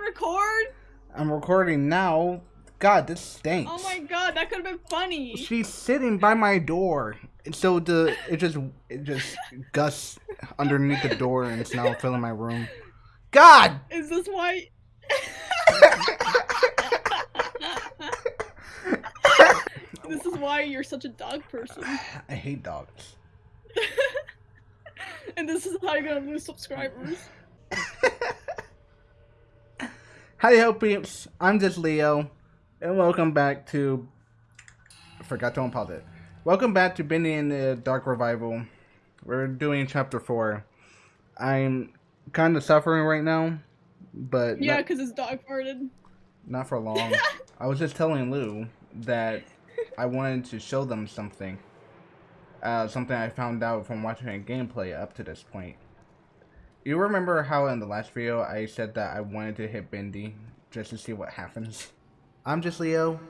record? I'm recording now. God, this stinks. Oh my god, that could have been funny. She's sitting by my door, and so the it just it just gusts underneath the door, and it's now filling my room. God. Is this why? this is why you're such a dog person. I hate dogs. and this is how you're gonna lose subscribers. Hi, ho peeps. I'm just Leo, and welcome back to. I forgot to unpause it. Welcome back to Bendy and the Dark Revival. We're doing chapter four. I'm kind of suffering right now, but Yeah, because it's dog farted. not for long. I was just telling Lou that I wanted to show them something. Uh, something I found out from watching a gameplay up to this point. You remember how in the last video I said that I wanted to hit Bendy just to see what happens? I'm just Leo,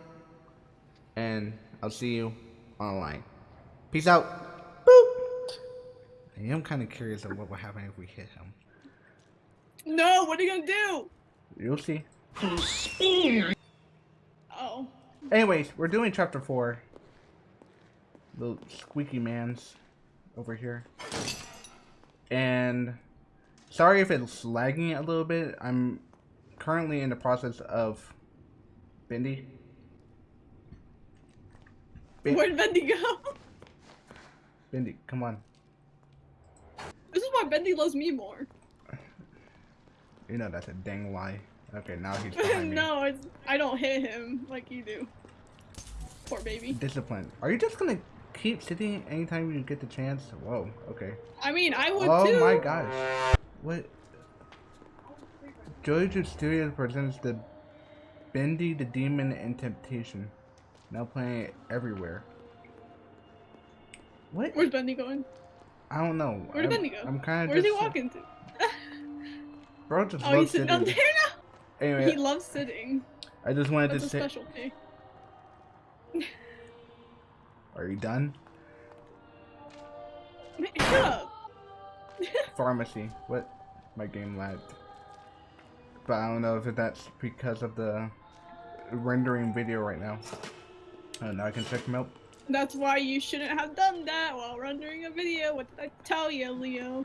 and I'll see you online. Peace out. Boop. I am kind of curious of what will happen if we hit him. No, what are you gonna do? You'll see. Oh. Anyways, we're doing chapter four. The squeaky man's over here. And sorry if it's lagging a little bit. I'm currently in the process of Bendy. Ben- Where'd Bendy go? Bendy, come on. This is why Bendy loves me more. You know that's a dang lie. Okay, now he's behind me. no, it's, I don't hit him like you do. Poor baby. Discipline. Are you just gonna keep sitting anytime you get the chance? Whoa, okay. I mean, I would Oh too. my gosh. What? Jojo Studios presents the Bendy the Demon and Temptation. Now playing everywhere. What? Where's Bendy going? I don't know. Where did I'm, Bendy go? I'm kind of Where's he walking to? Bro just Oh, loves sitting down there now. Anyway, He loves sitting. I just wanted That's to say. specialty. Are you done? Shut up. Pharmacy. What? My game lagged. But I don't know if that's because of the rendering video right now. Oh, now I can check them out. That's why you shouldn't have done that while rendering a video. What did I tell you, Leo?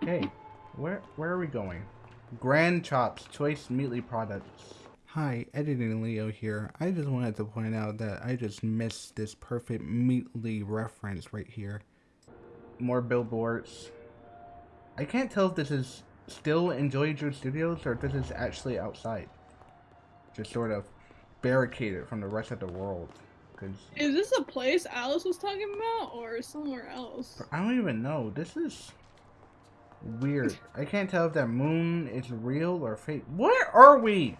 Okay, where where are we going? Grand Chops Choice Meatly Products. Hi, editing Leo here. I just wanted to point out that I just missed this perfect Meatly reference right here. More billboards. I can't tell if this is still in Joey Drew Studios or if this is actually outside. Just sort of barricaded from the rest of the world. Is this a place Alice was talking about, or somewhere else? I don't even know. This is weird. I can't tell if that moon is real or fake. Where are we?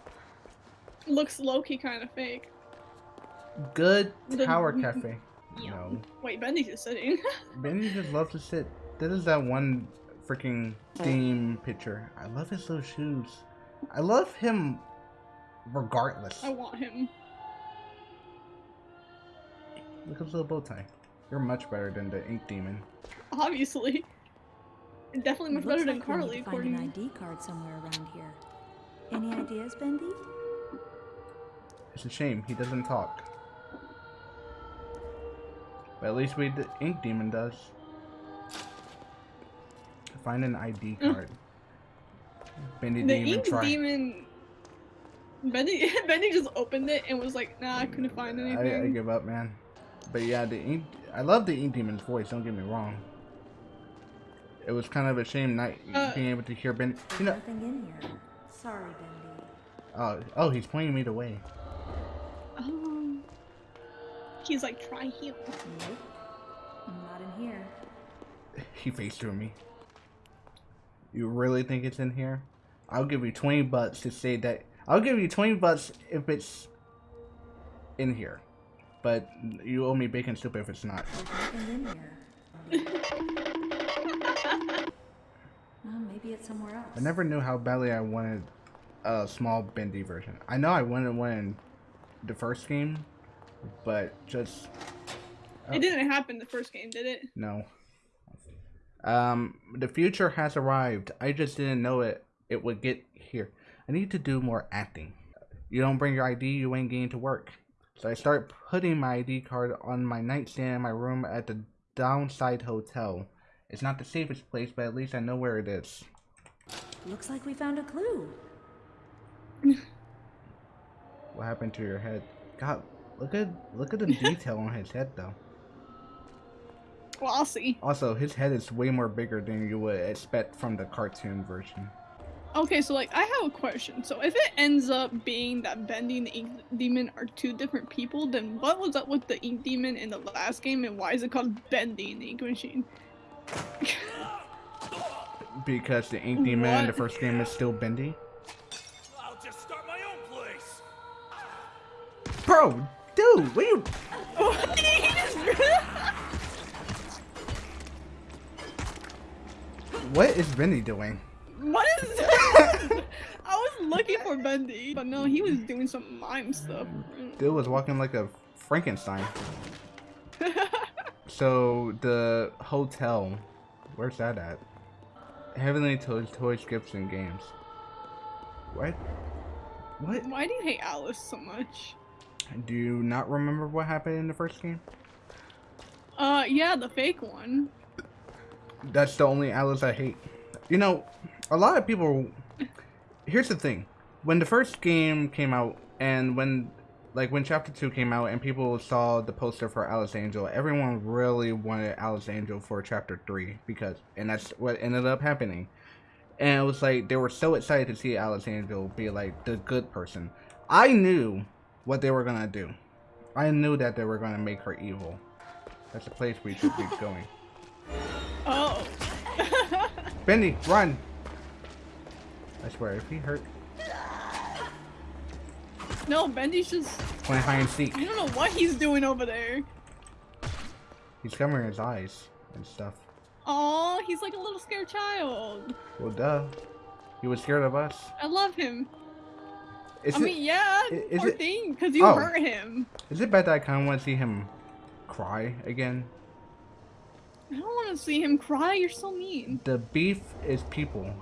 Looks low-key kind of fake. Good Tower Cafe. Yeah. No. Wait, Bendy's just sitting. Bendy just loves to sit. This is that one freaking theme picture. I love his little shoes. I love him regardless. I want him. Look at his little bow tie. You're much better than the Ink Demon. Obviously. Definitely much better looks than like we Carly, need to find an ID card somewhere around here. Any ideas, Bendy? It's a shame he doesn't talk. But at least we the Ink Demon does. Find an ID Mm. card. Bendy The didn't even ink try. demon. Bendy, Bendy just opened it and was like, "Nah, I couldn't find I, anything." I give up, man. But yeah, the ink. I love the Ink Demon's voice. Don't get me wrong. It was kind of a shame not Uh, being able to hear Ben. You know. Nothing in here. Sorry, Bendy. Oh, oh, he's pointing me the way. Um, he's like, "Try here." Nope. Not in here. He faced through me. You really think it's in here? I'll give you 20 bucks to say that. I'll give you 20 bucks if it's in here. But you owe me bacon soup if it's not. There's nothing in here. Well, maybe it's somewhere else. I never knew how badly I wanted a small bendy version. I know I wanted one in the first game, but just It didn't happen the first game, did it? no. Um, the future has arrived. I just didn't know it. It would get here. I need to do more acting. You don't bring your ID, you ain't getting to work. So I start putting my ID card on my nightstand in my room at the Downside Hotel. It's not the safest place, but at least I know where it is. Looks like we found a clue. What happened to your head? God, look at look at the detail on his head though. Well, Also, his head is way more bigger than you would expect from the cartoon version. Okay, so like I have a question. So if it ends up being that Bendy and the Ink Demon are two different people, then what was up with the Ink Demon in the last game, and why is it called Bendy and the Ink Machine? Because the Ink Demon in the first game is still bendy. I'll just start my own place. Bro, dude, what are you? What is Bendy doing? what is that? I was looking for Bendy, but no, he was doing some mime stuff. Dude was walking like a Frankenstein. So the hotel, where's that at? Heavenly Toys, Toys, Gifts, and Games. What? What? Why do you hate Alice so much? Do you not remember what happened in the first game? Uh, yeah, the fake one. That's the only Alice I hate. You know, a lot of people. Here's the thing: when the first game came out, and when, like, when Chapter Two came out, and people saw the poster for Alice Angel, everyone really wanted Alice Angel for Chapter Three because, and that's what ended up happening. And it was like they were so excited to see Alice Angel be like the good person. I knew what they were gonna do. I knew that they were gonna make her evil. That's the place we should be going. Oh. Bendy, run! I swear, if he hurt, no, Bendy's just. playing hide and seek. I don't know what he's doing over there. He's covering his eyes and stuff. Aw, he's like a little scared child. Well, duh. He was scared of us. I love him. Is I it, mean, yeah, is poor it- thing, because you Oh. hurt him. is it bad that I kind of want to see him cry again? I don't want to see him cry. You're so mean. The beef is people.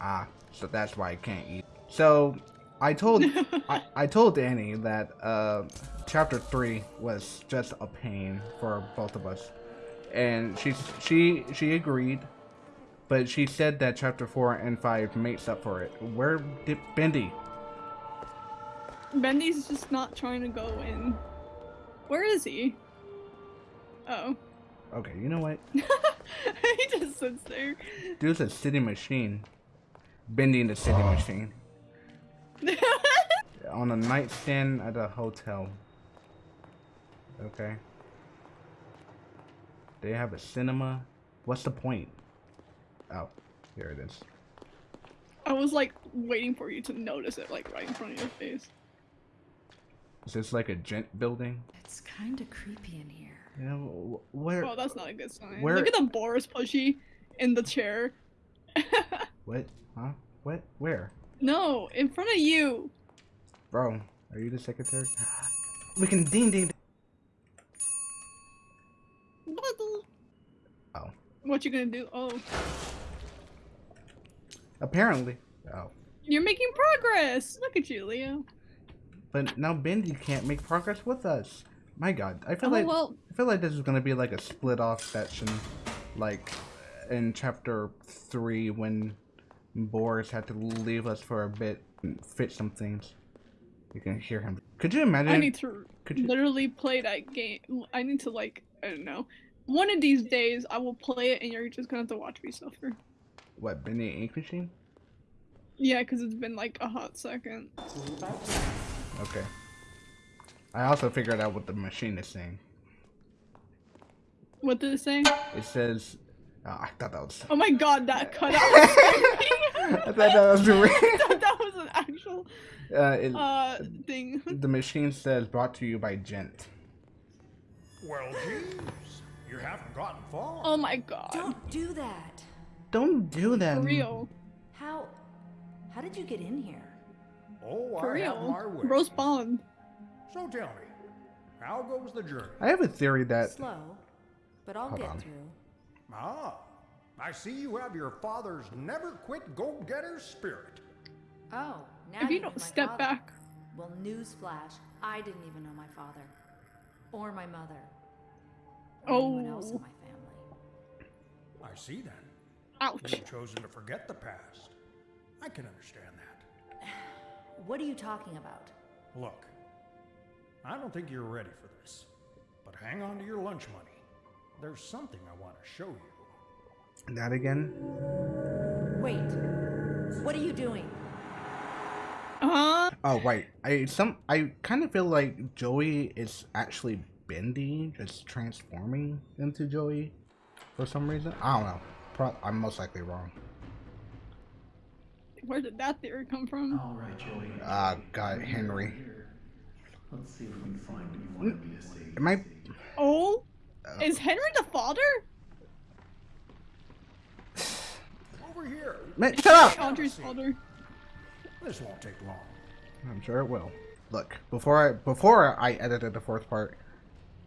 Ah, so that's why I can't eat. So, I told I, I told Danny that uh, chapter three was just a pain for both of us, and she she she agreed, but she said that chapter four and five makes up for it. Where did Bendy? Bendy's just not trying to go in. Where is he? Oh. Okay, you know what? he just sits there. Dude's a city machine. Bending the city machine. On a nightstand at a hotel. Okay. They have a cinema. What's the point? Oh, here it is. I was like waiting for you to notice it, like right in front of your face. Is this like a gent building? It's kind of creepy in here. You know, wh- where? Oh, that's not a good sign. Where- Look at the Boris pushy in the chair. What? Huh? What? Where? no, in front of you. Bro, are you the secretary? We can ding ding. ding. What the- Oh, What you gonna do? Oh, apparently. Oh. you're making progress. Look at you, Leo. But now Bendy can't make progress with us. My God, I feel Oh like well, I feel like this is gonna be like a split off section, like in chapter three when Boris had to leave us for a bit and fix some things. You can hear him. Could you imagine? I need to could you? literally play that game. I need to like, I don't know. One of these days, I will play it, and you're just gonna have to watch me suffer. What Bendy Ink Machine? Yeah, because it's been like a hot second. Okay. I also figured out what the machine is saying. What did it say? It says, oh, I thought that was. Oh my god, that cut out. I thought that was real. I thought that was an actual Uh, it, uh thing. the machine says brought to you by Gent. Well, geez, you haven't gotten far. Oh my god. Don't do that. Don't do that. For real. How? How did you get in here? oh, For I have my real. way. Roast Bond. So tell me, how goes the journey? I have a theory that Slow, but I'll Hold get on. through. Ah, I see you have your father's never quit go-getter spirit. Oh, now If you know don't step father. back. Well, newsflash, I didn't even know my father. Or my mother. Or anyone else in Oh. my family. I see then. Ouch. You've chosen to forget the past. I can understand that. What are you talking about? Look, I don't think you're ready for this, but hang on to your lunch money. There's something I want to show you. That again? Wait. What are you doing? Uh, Oh right. I some I kind of feel like Joey is actually Bendy, just transforming into Joey for some reason. I don't know. Pro- I'm most likely wrong. where did that theory come from? All right, Joey. Ah, God, Henry. Here. Let's see if we can find what you wanted me to see. Am I? Oh, Uh, is Henry the father? Over here. Man, shut up! Audrey's father. This won't take long. I'm sure it will. Look, before I before I edited the fourth part,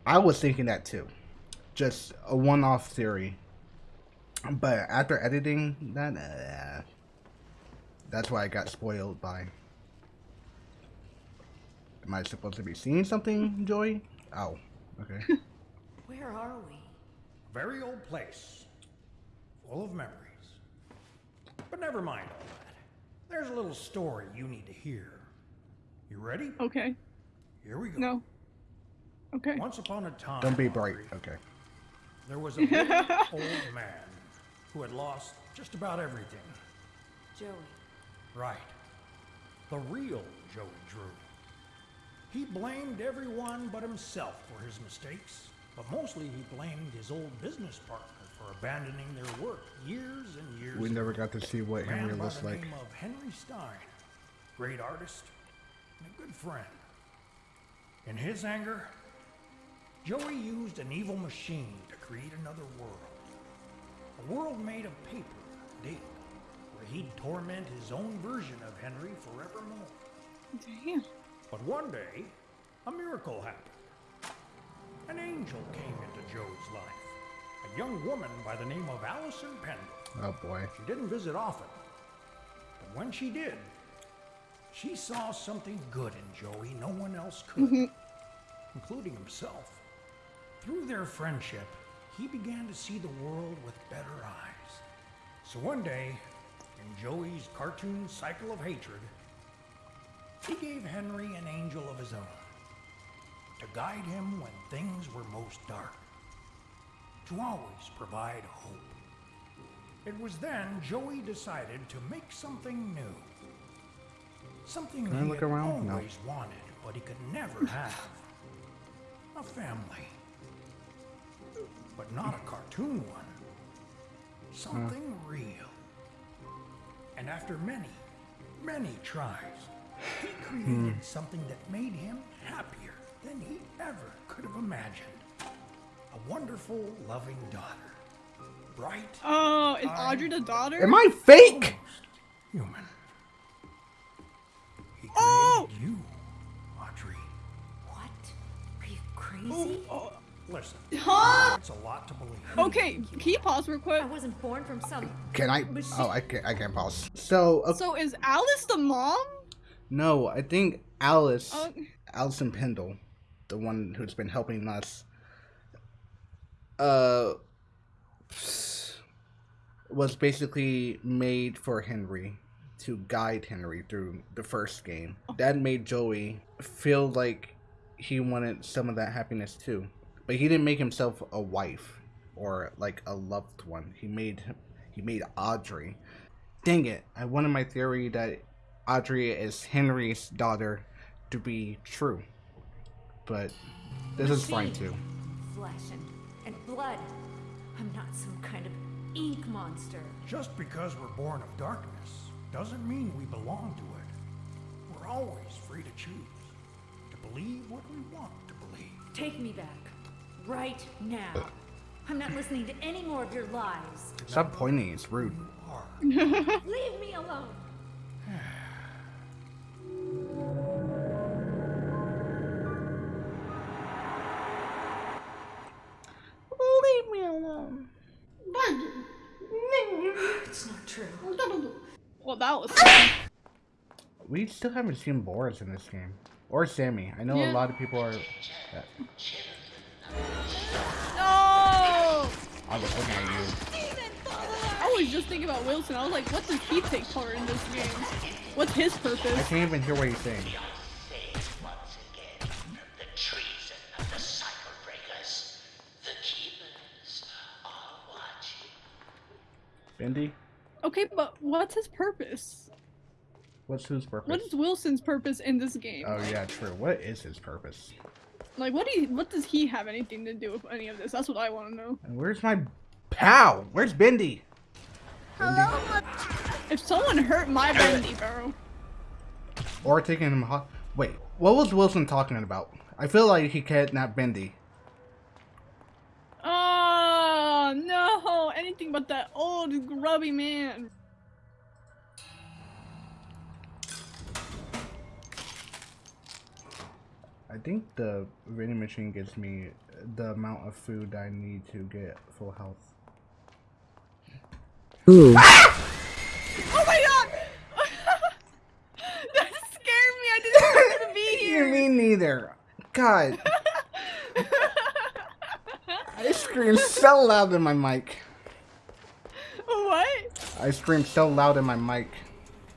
I was thinking that too, just a one-off theory. But after editing that, uh, that's why I got spoiled by. Am I supposed to be seeing something, Joey? Oh, okay. Where are we? Very old place, full of memories. But never mind all that. There's a little story you need to hear. You ready? Okay. Here we go. No. Okay. Once upon a time, Don't be bright. Audrey, Okay. there was a very old man who had lost just about everything. Joey. Right. The real Joey Drew. He blamed everyone but himself for his mistakes, but mostly he blamed his old business partner for abandoning their work years and years We ago. never got to see what Henry by looks the like. name of Henry Stein, great artist and a good friend. In his anger, Joey used an evil machine to create another world. A world made of paper and ink, where he'd torment his own version of Henry forevermore. Damn. But one day, a miracle happened. An angel came into Joey's life. A young woman by the name of Allison Pendle. Oh boy. She didn't visit often, but when she did, she saw something good in Joey no one else could, mm-hmm. including himself. Through their friendship, he began to see the world with better eyes. So one day, in Joey's cartoon cycle of hatred, he gave Henry an angel of his own to guide him when things were most dark, to always provide hope. It was then Joey decided to make something new. Something Can I he look had around? No. always wanted, but he could never have. A family. But not a cartoon one. Something real. And after many, many tries, he created something that made him happier than he ever could have imagined. A wonderful, loving daughter. Bright, Oh, is Audrey the daughter? Am I fake? human. He Oh! you, Audrey. What? Are you crazy? Oh, Listen, huh? it's a lot to believe. Okay, can you pause real quick? I wasn't born from some. Can I? Oh, I can't. I can't pause. So, okay, So is Alice the mom? No, I think Alice, Oh, Allison Pendle, the one who's been helping us, uh, was basically made for Henry to guide Henry through the first game. That made Joey feel like he wanted some of that happiness too, but he didn't make himself a wife or like a loved one. He made he made Audrey. Dang it! I wanted my theory that Audrey is Henry's daughter to be true, but this is fine too. Flesh and, and blood. I'm not some kind of ink monster. Just because we're born of darkness doesn't mean we belong to it. We're always free to choose, to believe what we want to believe. Take me back. Right now. I'm not listening to any more of your lies. Stop pointing. It's rude. Are. Leave me alone. It's not true. well, that was. fun. we still haven't seen Boris in this game. Or Sammy. I know Yeah. a lot of people are. No! I was looking at you. I was just thinking about Wilson. I was like, what does he take part in this game? What's his purpose? I can't even hear what he's saying. Face once again the treason of the cycle breakers. The keepers are watching. Bendy? Okay, but what's his purpose? What's whose purpose? What is Wilson's purpose in this game? Oh yeah, true. What is his purpose? Like, what do you, what does he have anything to do with any of this? That's what I want to know. And where's my pal? Where's Bendy? Bendy? If someone hurt my Bendy, bro. Or taking him hot. Wait, what was Wilson talking about? I feel like he kidnapped Bendy. Oh no! Anything but that old grubby man. I think the vending machine gives me the amount of food I need to get full health. Ooh. Ah! Oh my god! that scared me. I didn't want to be here. Me neither. God, I screamed so loud in my mic. I screamed so loud in my mic.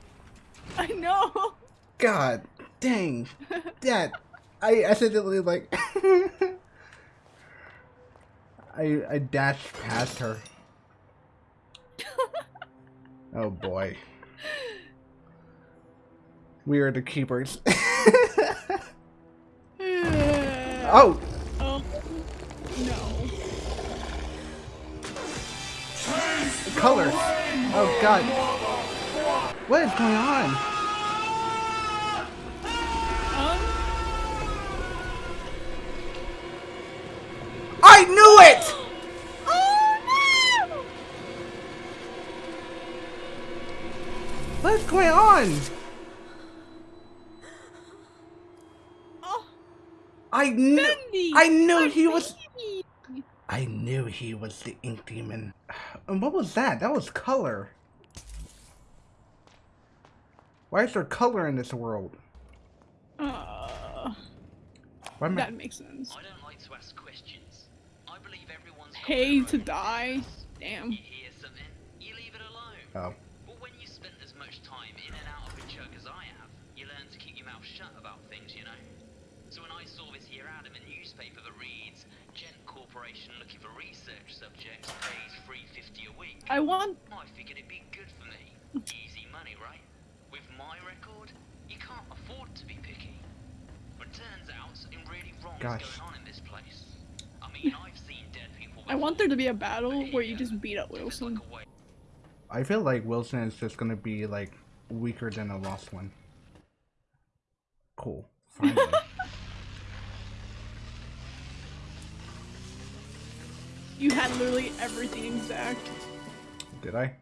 I know. God, dang, that I accidentally like. I I dashed past her. Oh boy. We are the keepers. oh, Oh no. Colors. Oh god. What is going on? Um. I knew it! Oh no! What's going on? Oh, I knew! I knew he was! I knew he was the ink demon. And what was that? That was color. Why is there color in this world? Uh, Why am I that makes sense. I don't like to ask questions. I believe everyone's got Pay their to die. Damn. You hear something, you leave it alone. Oh. I want. I figured it'd be good for me. Easy money, right? With my record, you can't afford to be picky. But turns out something really wrong Gosh. is going on in this place. I mean, I've seen dead people I want there to be a battle where you just uh, beat up Wilson. like I feel like Wilson is just gonna be like weaker than a lost one. Cool. Finally. You had literally everything exact. Did I?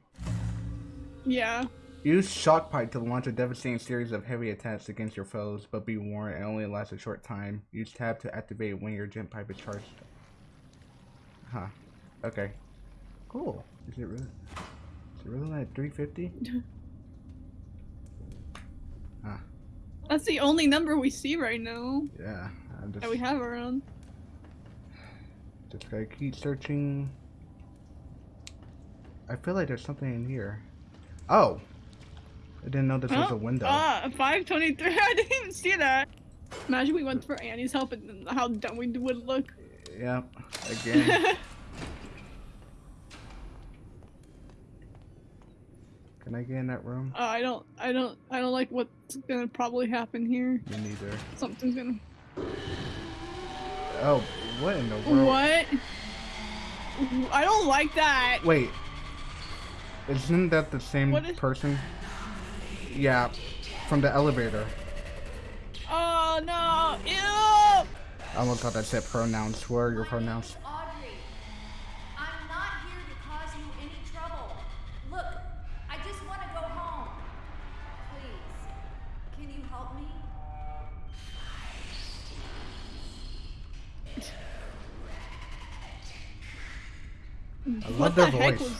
Yeah. Use shock pipe to launch a devastating series of heavy attacks against your foes, but be warned, it only lasts a short time. Use tab to activate when your gent pipe is charged. Huh. Okay. Cool. Is it really? Is it really like 350? huh. That's the only number we see right now Yeah. Just, that we have around. just gotta keep searching. I feel like there's something in here. Oh! I didn't know this was a window. Ah, 523. I didn't even see that. Imagine we went for Annie's help and how dumb we would look. Yep. Again. Can I get in that room? Uh, I don't, I don't, I don't like what's gonna probably happen here. Me neither. Something's gonna. Oh, what in the world? What? I don't like that. Wait. Isn't that the same What is- person? Yeah, from the elevator. Oh no! Ew! I almost thought I said pronouns. What are your pronouns? Audrey, I'm not here you any trouble. I just want to go home. Can you help me? Love What their the heck voice.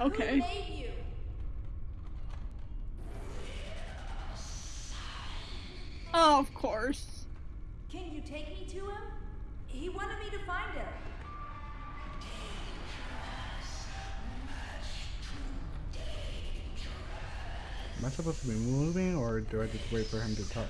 Okay. Who made you? Oh, of course. Can you take me to him? He wanted me to find him. Am I supposed to be moving or do I just wait for him to talk?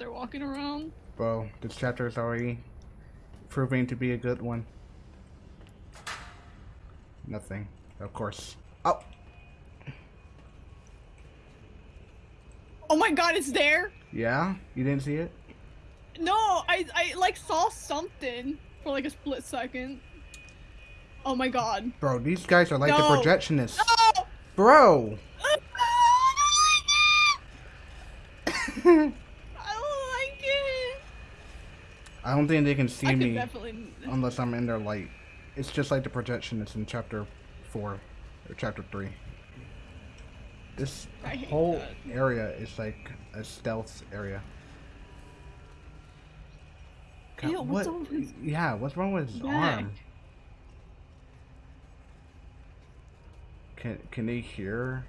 They're walking around. Bro, this chapter is already proving to be a good one. Nothing. Of course. Oh! Oh my god, it's there? Yeah? You didn't see it? No, I, I like saw something for like a split second. Oh my god. Bro, these guys are like No. the projectionists. Oh! Bro! I don't like it. I don't think they can see me definitely. unless I'm in their light. It's just like the projectionists in chapter 4 or chapter 3. This whole that. area is like a stealth area. God, Ew, what's wrong with his Yeah, what's wrong with his arm? Can can they hear?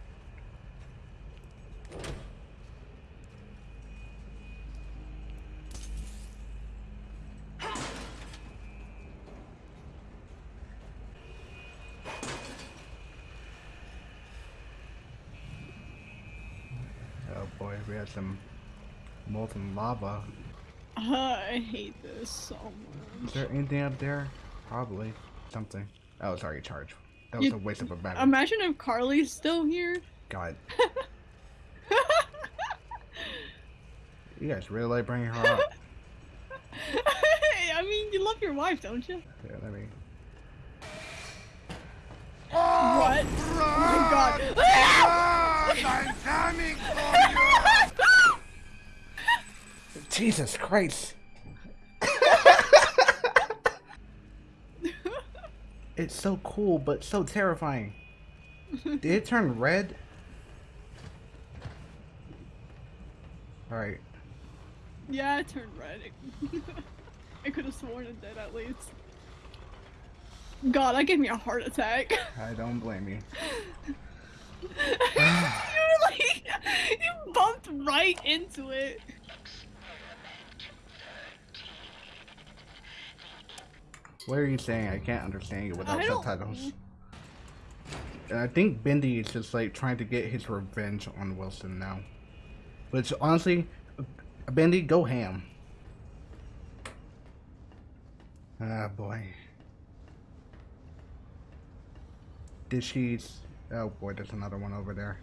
Oh boy, we have some molten lava. I hate this so much. Is there anything up there? Probably something. Oh, it's already charged. That was You- a waste of a battery. Imagine if Carly's still here. God, you guys really like bringing her up. I mean, you love your wife, don't you? Yeah, let me. What? Oh, oh my god. Jesus Christ! it's so cool, but so terrifying. Did it turn red? Alright. yeah, it turned red. I could have sworn it did at least. God, that gave me a heart attack. I don't blame you. you were like, you bumped right into it. What are you saying? I can't understand you without subtitles. And I think Bendy is just like trying to get his revenge on Wilson now. Which honestly, Bendy, go ham. Ah boy. Did she? Oh boy, there's another one over there.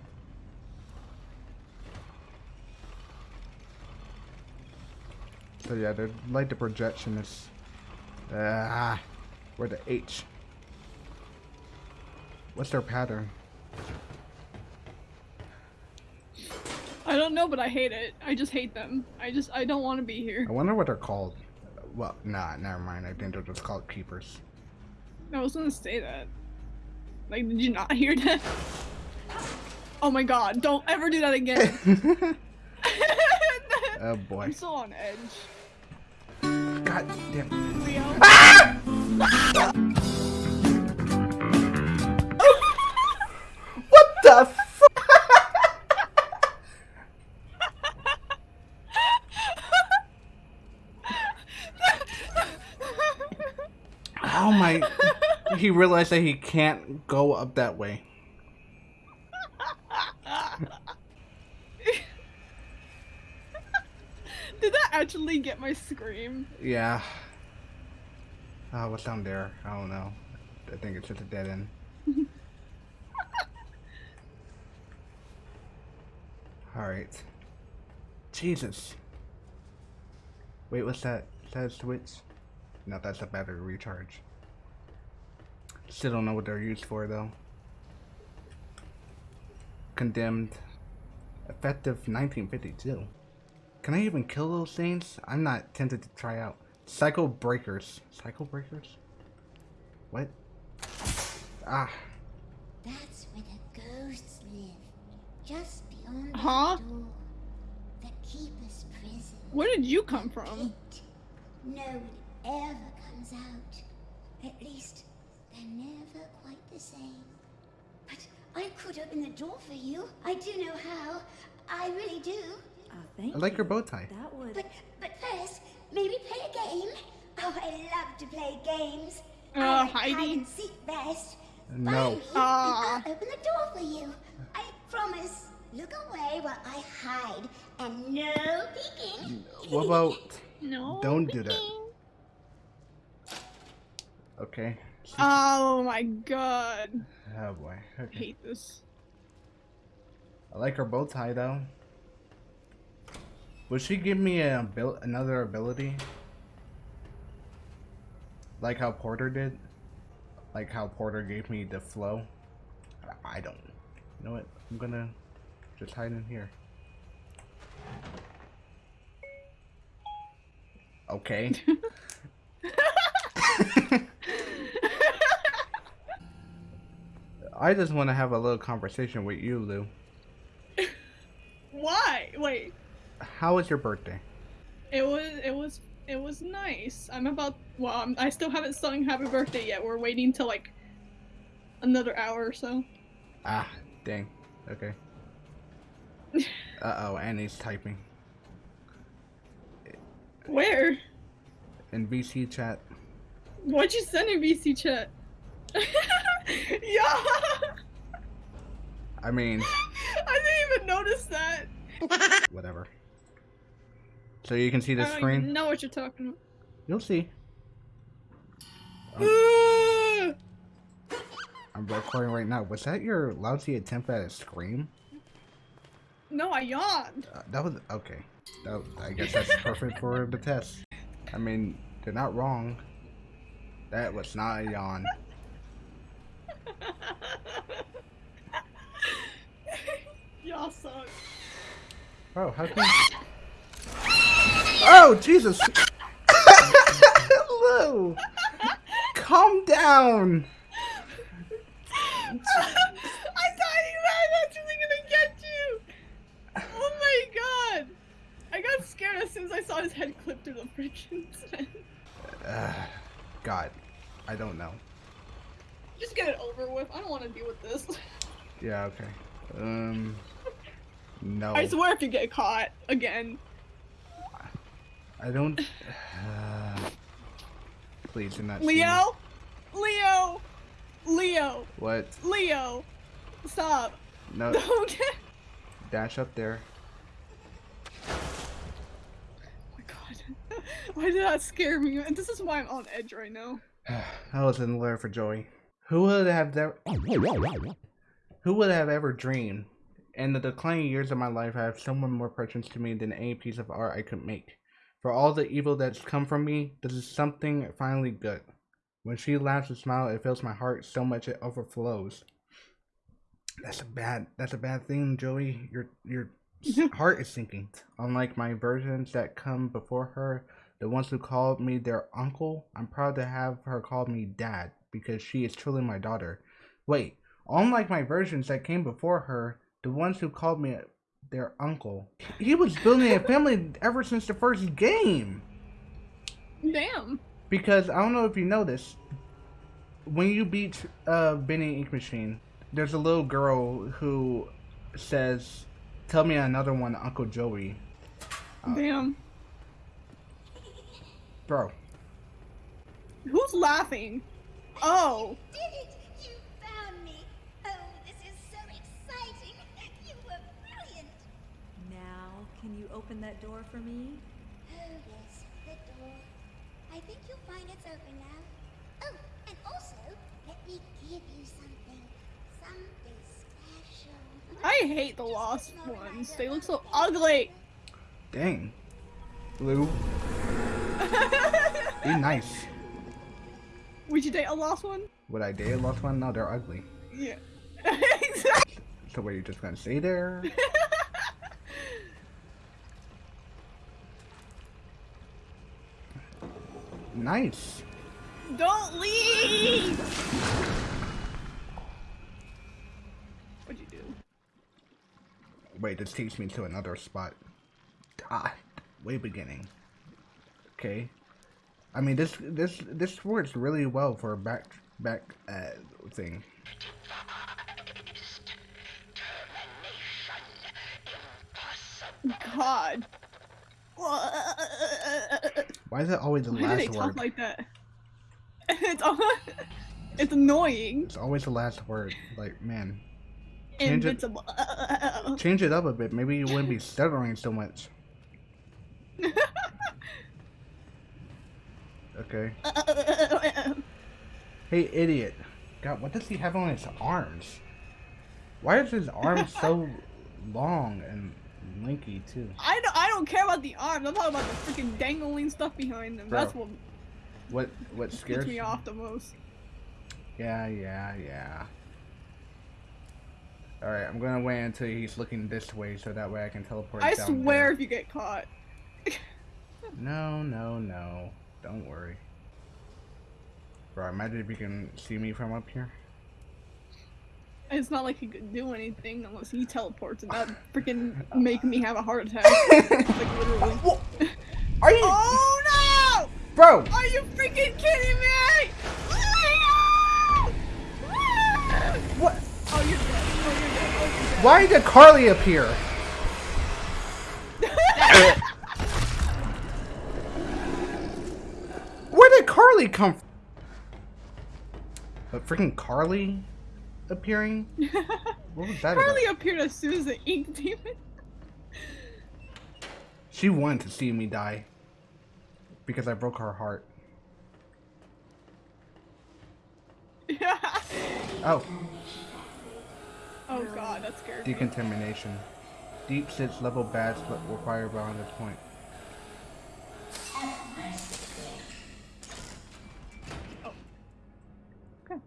So yeah, they're like the projectionists. Ah, where the H? What's their pattern? I don't know, but I hate it. I just hate them. I just, I don't want to be here. I wonder what they're called. Well, nah, never mind. I think they're just called keepers. I was gonna say that. Like, did you not hear that? Oh my god, don't ever do that again. oh boy. I'm still on edge. God damn. Ah! Leo. What the f- Oh my. He realized that he can't go up that way. Did that actually get my scream? Yeah. Oh, what's down there? I don't know. I think it's just a dead end. Alright. Jesus. Wait, what's that? Is that a switch? No, that's a battery recharge. Still don't know what they're used for, though. Condemned. Effective 1952. Can I even kill those things? I'm not tempted to try out. Psycho Breakers. Psycho Breakers? What? Ah. That's where the ghosts live. Just beyond Huh? the door. The keeper's prison. Where did you come from? Pit. No one ever comes out. At least, they're never quite the same. But I could open the door for you. I do know how. I really do. Uh, thank I like you. your bow tie. That would. But but first, maybe play a game. Oh, I love to play games. Uh, I like Heidi? hide and seek best. No. Find me, Ah. I'll open the door for you. I promise. Look away while I hide, and no peeking. What about... No. Don't do that. Okay. Oh my god. Oh boy. I hate this. I like her bow tie though. Would she give me a abil- another ability? Like how Porter did? Like how Porter gave me the flow? I- I don't. You know what? I'm gonna just hide in here. Okay. I just want to have a little conversation with you, Lou. Why? Wait. How was your birthday? It was it was it was nice. I'm about well, I'm, I still haven't sung happy birthday yet. We're waiting till like another hour or so. Ah, dang. Okay. Uh oh, Annie's typing Where? in VC chat. What'd you send in VC chat? yeah. I mean, I didn't even notice that. whatever. So you can see the screen. even know what you're talking about. You'll see. about. I'm recording right now. Was that your lousy attempt at a scream? no, I yawned. Uh, that was okay. That, I guess that's perfect for the test. I mean, they're not wrong. That was not a yawn. Y'all suck. Oh, how come? Oh, Jesus! Lou! Calm down! I thought he was actually gonna get you. Oh my god! I got scared as soon as I saw his head clip through the freaking. Uh, God, I don't know. Just get it over with. I don't want to deal with this. Yeah, okay. Um, no. I swear if you get caught again. I don't. Uh, please do not. Leo? Leo! Leo! What? Leo! Stop. No. Don't. Dash up there. Oh my god. Why did that scare me? And this is why I'm on edge right now. I was in there for Joey. Who would have ever? Who would have ever dreamed? In the declining years of my life, I have someone more precious to me than any piece of art I could make. For all the evil that's come from me, this is something finally good. When she laughs and smiles, it fills my heart so much it overflows. That's a bad. That's a bad thing, Joey. Your your heart is sinking. Unlike my versions that come before her, the ones who called me their uncle, I'm proud to have her call me dad because she is truly my daughter. Wait, unlike my versions that came before her, the ones who called me their uncle, he was building a family ever since the first game. Damn. Because I don't know if you noticed, when you beat uh, Benny Ink Machine, there's a little girl who says, "Tell me another one, Uncle Joey." Damn. Bro, Who's laughing? Oh. Can you open that door for me? Oh, yes, the door. I think you'll find it's open now. Oh, and also, let me give you something. Something special. I hate the lost ones. They look so ugly. Dang. Lou. Be nice. Would you date a lost one? Would I date a lost one? No, they're ugly. Yeah. exactly. So what, you just gonna stay there? nice. Don't leave! What'd you do? Wait, this takes me to another spot. Ah, way beginning. Okay. I mean, this this this works really well for a back back uh, thing. God. Why is it always the Why do they last talk word? like that? It's all, it's annoying. It's always the last word. Like, man, Change it. Invincible. change it up a bit. Maybe you wouldn't be stuttering so much. Okay. Hey, idiot. God, what does he have on his arms? Why is his arms so long and linky too? I don't, I don't care about the arms. I'm talking about the freaking dangling stuff behind them. Bro, That's what What what scares me off the most. Yeah, yeah, yeah. Alright, I'm gonna wait until he's looking this way so that way I can teleport I swear there. if you get caught. No, no, no. Don't worry. Bro, imagine if you can see me from up here. It's not like he could do anything unless he teleports, and that freaking make me have a heart attack. like literally. Are you- Oh no! Bro! Are you freaking kidding me? What? Oh, you're dead. Oh, you're dead. Oh, you're Why did Carly appear? Where did Carly come from? But freaking Carly appearing? What was that Carly about? appeared as soon as the ink demon. She wanted to see me die. Because I broke her heart. Oh, oh god, that scared me. decontamination. Deep sits level but require beyond this point. Oh. Okay.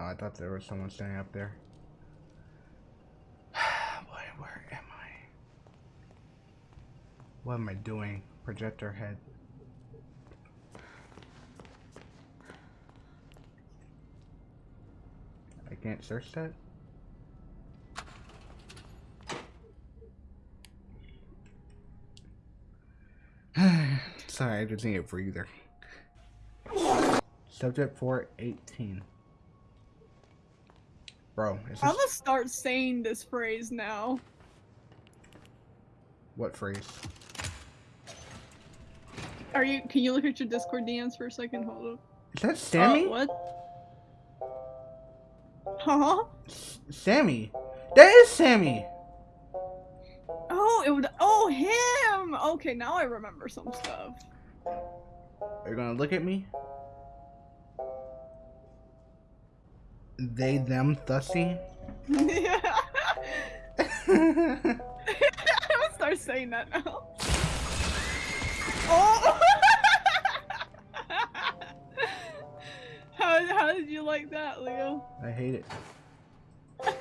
Oh, I thought there was someone standing up there. Boy, where am I? What am I doing? Projector head. I can't search that? Sorry, I just need a breather. Subject 418. Bro, I'm gonna start saying this phrase now. what phrase? Are you? Can you look at your Discord DMs for a second? Hold up. Is that Sammy? Uh, what? Huh? S- Sammy. That is Sammy. Oh, it would. Oh, him. Okay, now I remember some stuff. Are you gonna look at me? They, them, thussy? yeah. I'm gonna start saying that now. Oh. how how did you like that, Leo? I hate it.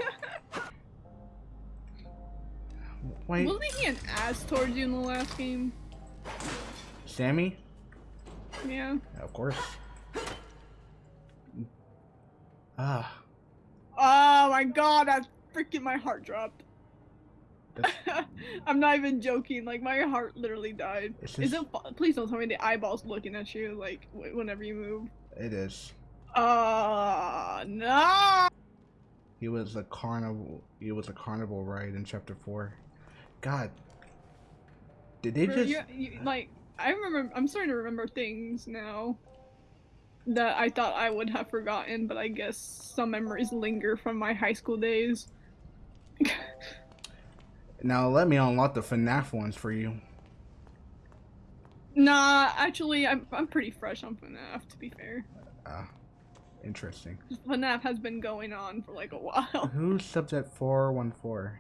Wait, Wasn't he an ass towards you in the last game? Sammy? Yeah. Of course. Ah, Oh my god, that freaking my heart dropped. I'm not even joking. Like my heart literally died. Is it? Please don't tell me the eyeballs looking at you like whenever you move. it is. Uh no. He was a carnival. He was a carnival ride in chapter four. God, did they Bro, just? you- you- like I remember. I'm starting to remember things now that I thought I would have forgotten, but I guess some memories linger from my high school days. Now let me unlock the FNAF ones for you. Nah, actually, I'm I'm pretty fresh on FNAF. To be fair, Ah, interesting. FNAF has been going on for like a while. Who's subject four one four?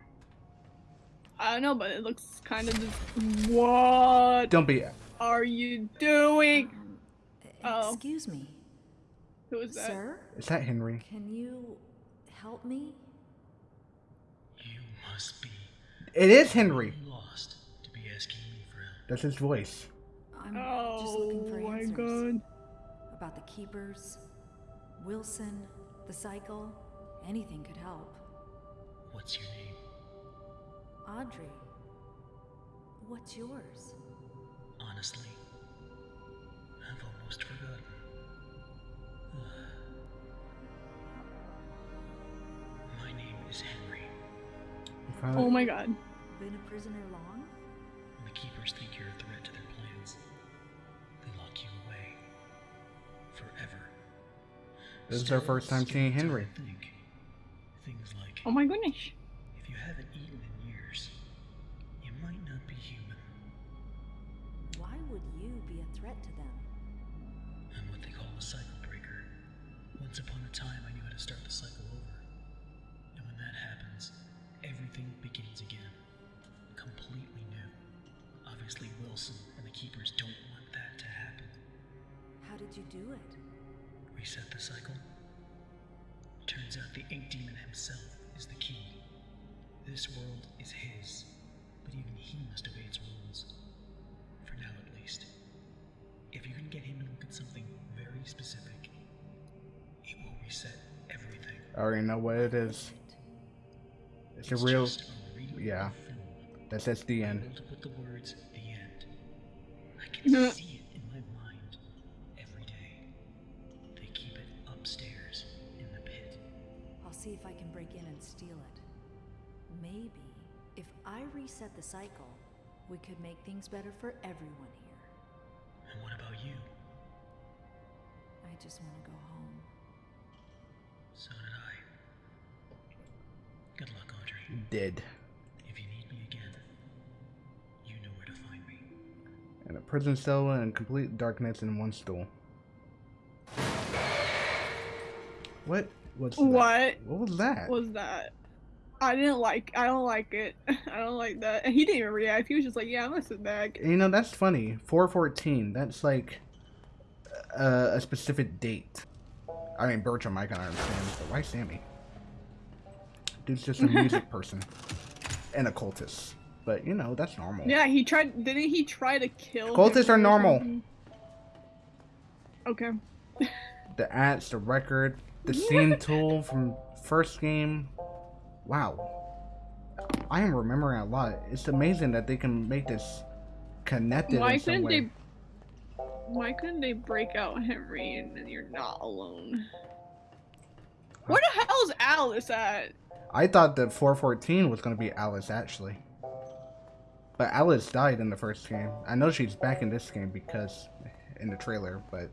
I don't know, but it looks kind of just. What Don't be. are you doing? Oh. Excuse me, Who is that? sir. Is that Henry? Can you help me? You must be It is Henry. lost to be asking me for help. That's his voice. I'm Oh just looking for oh my answers god. about the keepers, Wilson, the cycle. Anything could help. What's your name? Audrey, what's yours? Honestly, You Oh my god. Been a prisoner long? When the keepers think you're a threat to their plans, they lock you away. Forever. This is our first time seeing Henry. to Think. Things like Oh my goodness. What it is. It's a real. a yeah. film. That says the end. Able to put the words "the end." I can see it in my mind every day. They keep it upstairs in the pit. I'll see if I can break in and steal it. Maybe if I reset the cycle, we could make things better for everyone here. And what about you? I just want to go home. So did I. Good luck, Audrey. Dead. If you need me again, you know where to find me. In a prison cell and complete darkness in one stool. What was that? What What was that? was that? I didn't like. I don't like it. I don't like that. And he didn't even react. He was just like, "Yeah, I'm gonna sit back." You know, that's funny. 414, that's like uh, a specific date. I mean, Bertram, I can understand, but why Sammy? Dude's just a music person and a cultist. But, you know, that's normal. Yeah, he tried. Didn't he try to kill? Cultists are normal. something? Okay. The ads, the record, the scene tool from first game. Wow. I am remembering a lot. It's amazing that they can make this connected Why couldn't way. they? Why couldn't they break out Henry and then you're not alone? Where the hell is Alice at? I thought that 414 was going to be Alice, actually. But Alice died in the first game. I know she's back in this game because in the trailer, but.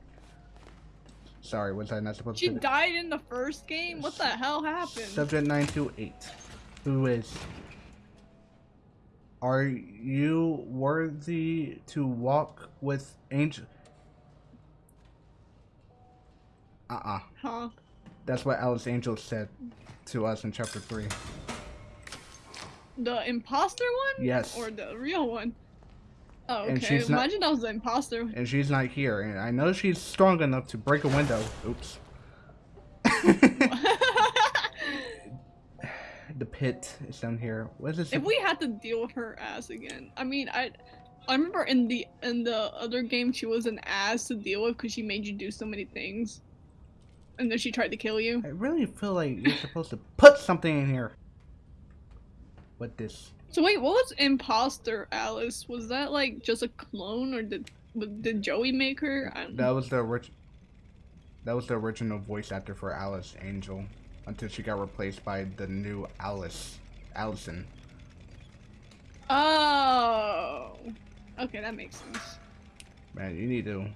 Sorry, was I not supposed She to? She died in the first game. What the hell happened? Subject 928. Who is. Are you worthy to walk with angel? Uh uh Huh? That's what Alice Angel said to us in chapter 3. The imposter one? Yes. Or the real one? Oh, And okay. she's not- Imagine that was the imposter. and she's not here. And I know she's strong enough to break a window. Oops. the pit is down here. What is this? if we had to deal with her ass again, I mean, I, I remember in the in the other game she was an ass to deal with because she made you do so many things, and then she tried to kill you. I really feel like you're supposed to put something in here. What this? So wait, what was imposter Alice? Was that like just a clone, or did did Joey make her? That was the That was the original voice actor for Alice Angel until she got replaced by the new Alice, Allison. Oh, okay, that makes sense. Man, you need to.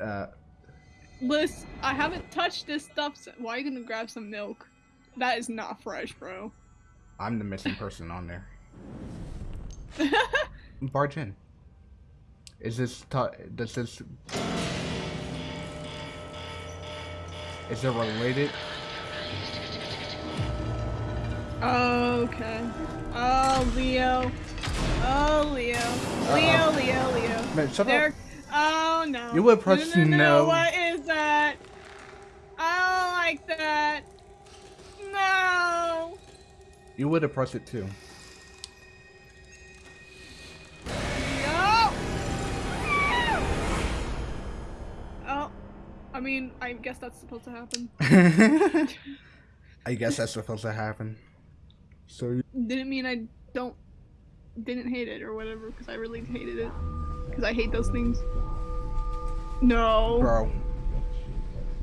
Uh, Liz, I haven't touched this stuff. So why are you gonna grab some milk? That is not fresh, bro. I'm the missing person on there. Barge in. Is this does this is it related? Okay. Oh, Leo. Oh, Leo. Leo, Leo, Leo. Man, shut up. Oh no. You would press no, no, no. no. What is that? I don't like that. No. You would have pressed it too. No. Oh. I mean, I guess that's supposed to happen. I guess that's supposed to happen. So you- Didn't mean I don't didn't hate it or whatever because I really hated it because I hate those things. No. bro,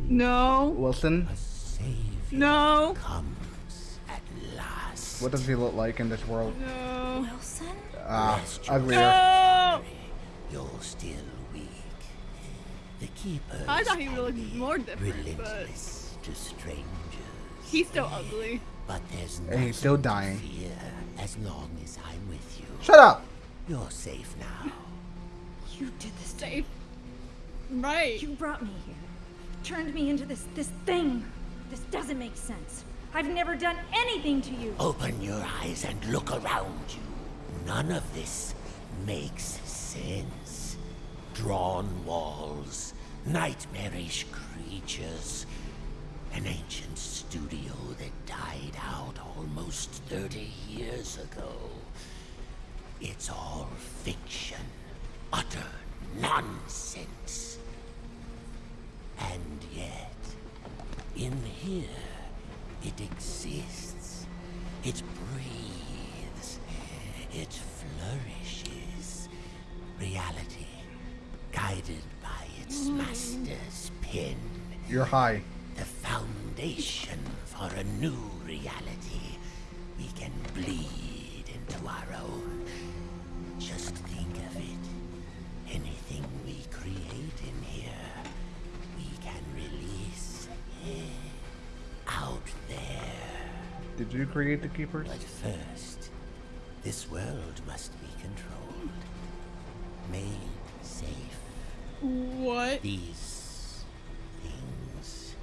No. Wilson, No. comes at last. what does he look like in this world? No. Wilson? Ah, uglier. No. You're still weak. The keepers I thought he would look more different, but to strangers. he's still ugly. But there's And nothing he's still to dying. fear as long as I'm with you. Shut up! You're safe now. You did this to Safe. Right. You brought me here. Turned me into this this thing. This doesn't make sense. I've never done anything to you. Open your eyes and look around you. None of this makes sense. Drawn walls, nightmarish creatures, an ancient studio that died out almost 30 years ago. It's all fiction, utter nonsense. And yet, in here, it exists. It breathes. It flourishes. Reality, guided by its mm. master's pen. You're high. The foundation for a new reality. We can bleed into our own. Just think of it. Anything we create in here, Did you create the keepers? But first, this world must be controlled, made safe. What? These things,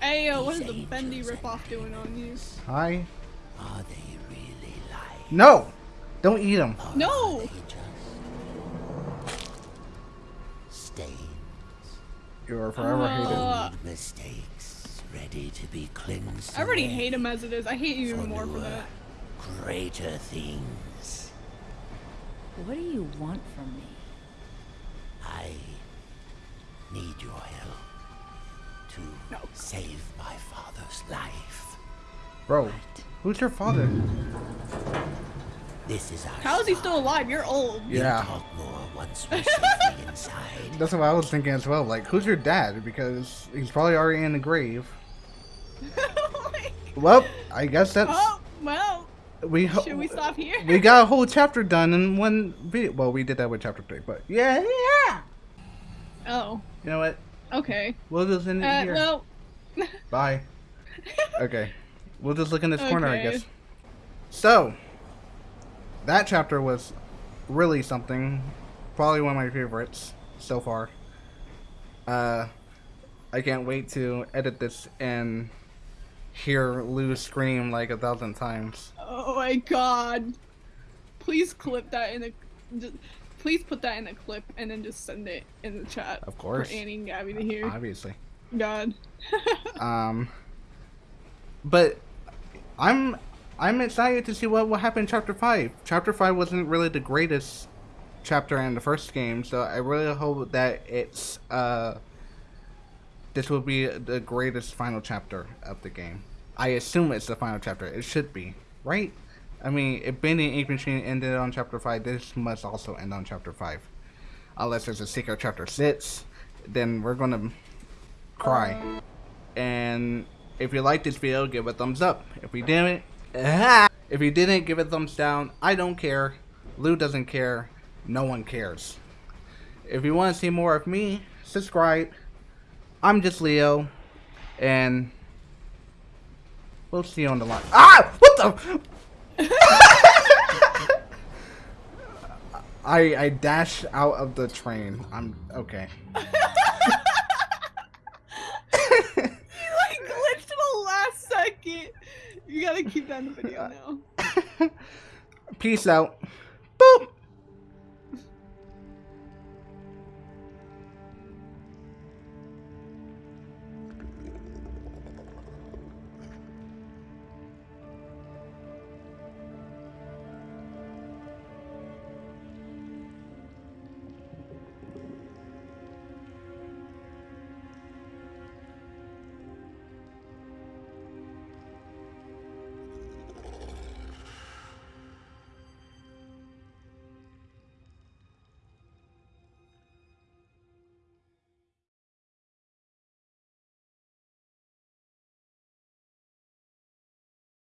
Hey, yo, what is the bendy angels and ripoff doing on you? Hi. are they really like? No! Don't eat them. or No! Are they just stains, You are forever hated. Uh, old mistakes, ready to be cleansed. I already hate him as it is. I hate you even more for newer, that. Greater things. What do you want from me? I need your help to No. save my father's life. Bro, who's your father? This is our How is he still alive? You're old. We'll Yeah. Talk more once we're safely inside. That's what I was thinking as well. Like, who's your dad? Because he's probably already in the grave. Well, I guess that's oh, well, we. should we stop here? We got a whole chapter done in one video. Well, we did that with chapter three, but yeah, yeah. Oh, You know what? okay. We'll just end it Uh, here. well, Bye. Okay. We'll just look in this corner, I Okay. guess. So, that chapter was really something. Probably one of my favorites so far. Uh, I can't wait to edit this and hear Lou scream like a thousand times. oh my god. Please clip that in a. Just, please put that in a clip and then just send it in the chat. Of course. For Annie and Gabby to hear. Obviously. God. Um, but I'm I'm excited to see what will happen in chapter five. Chapter five wasn't really the greatest chapter in the first game, so I really hope that it's uh this will be the greatest final chapter of the game. I assume it's the final chapter. It should be, right? I mean, if Bending Ink Machine ended on chapter five, this must also end on chapter five. Unless there's a secret chapter six, then we're gonna cry. And if you liked this video, give it a thumbs up. If you didn't, if you didn't, give it a thumbs down. I don't care. Lou doesn't care. No one cares. If you want to see more of me, subscribe. I'm just Leo, and we'll see you on the line. Ah! What the? I I dash out of the train. I'm okay. You like glitched the last second. You gotta keep that in the video now. Peace out.